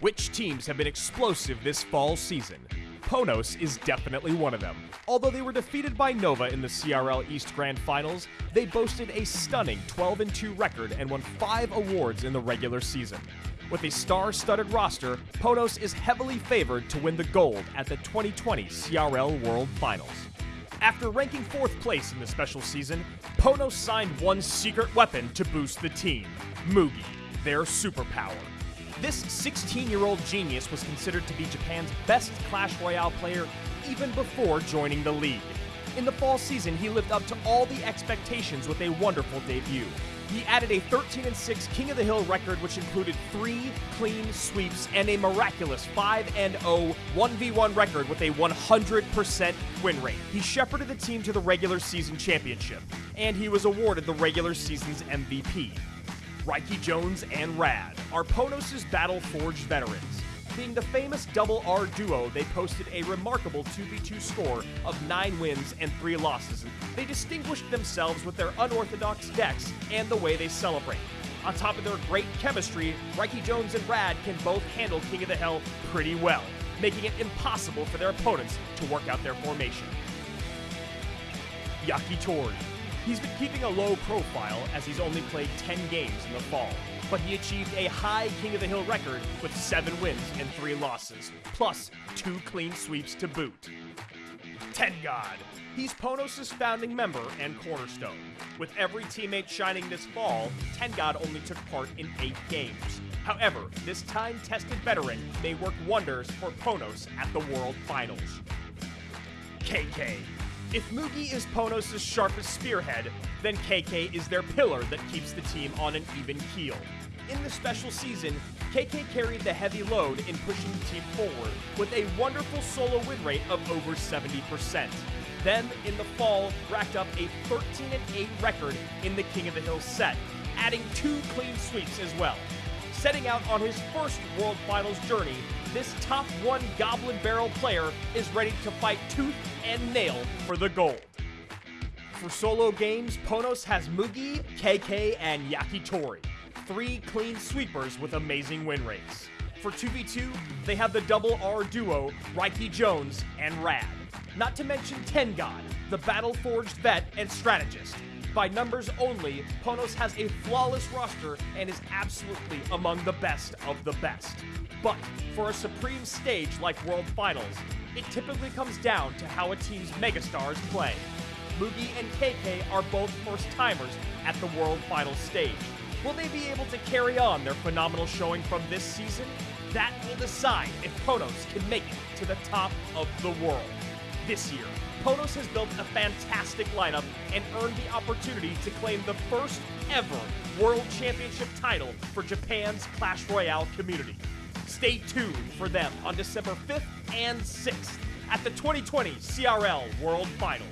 Which teams have been explosive this fall season? Ponos is definitely one of them. Although they were defeated by Nova in the CRL East Grand Finals, they boasted a stunning 12 2 record and won 5 awards in the regular season. With a star studded roster, Ponos is heavily favored to win the gold at the 2020 CRL World Finals. After ranking fourth place in the special season, Ponos signed one secret weapon to boost the team Mugi, their superpower. This 16 year old genius was considered to be Japan's best Clash Royale player even before joining the league. In the fall season, he lived up to all the expectations with a wonderful debut. He added a 13 6 King of the Hill record, which included three clean sweeps and a miraculous 5 0 1v1 record with a 100% win rate. He shepherded the team to the regular season championship, and he was awarded the regular season's MVP. Riki Jones and Rad are Ponos' battle forged veterans. Being the famous double R duo, they posted a remarkable 2v2 score of 9 wins and 3 losses. They distinguished themselves with their unorthodox decks and the way they celebrate. On top of their great chemistry, Reiki Jones and Rad can both handle King of the Hill pretty well, making it impossible for their opponents to work out their formation. Yaki Yakitori. He's been keeping a low profile as he's only played 10 games in the fall, but he achieved a high King of the Hill record with 7 wins and 3 losses, plus 2 clean sweeps to boot. Ten God. He's Ponos' founding member and cornerstone. With every teammate shining this fall, Tengod only took part in 8 games. However, this time tested veteran may work wonders for Ponos at the World Finals. KK. If Mugi is Ponos' sharpest spearhead, then KK is their pillar that keeps the team on an even keel. In the special season, KK carried the heavy load in pushing the team forward with a wonderful solo win rate of over 70%. Then, in the fall, racked up a 13 8 record in the King of the Hill set, adding two clean sweeps as well. Setting out on his first World Finals journey, this top one Goblin Barrel player is ready to fight tooth and nail for the gold. For solo games, Ponos has Mugi, KK, and Yakitori, three clean sweepers with amazing win rates. For 2v2, they have the double R duo, Reiki Jones and Rad. Not to mention Tengod, the battle forged vet and strategist. By numbers only, Ponos has a flawless roster and is absolutely among the best of the best. But for a supreme stage like World Finals, it typically comes down to how a team's megastars play. Mugi and KK are both first timers at the World Finals stage. Will they be able to carry on their phenomenal showing from this season? That will decide if Ponos can make it to the top of the world. This year, Ponos has built a fantastic lineup and earned the opportunity to claim the first ever World Championship title for Japan's Clash Royale community. Stay tuned for them on December 5th and 6th at the 2020 CRL World Finals.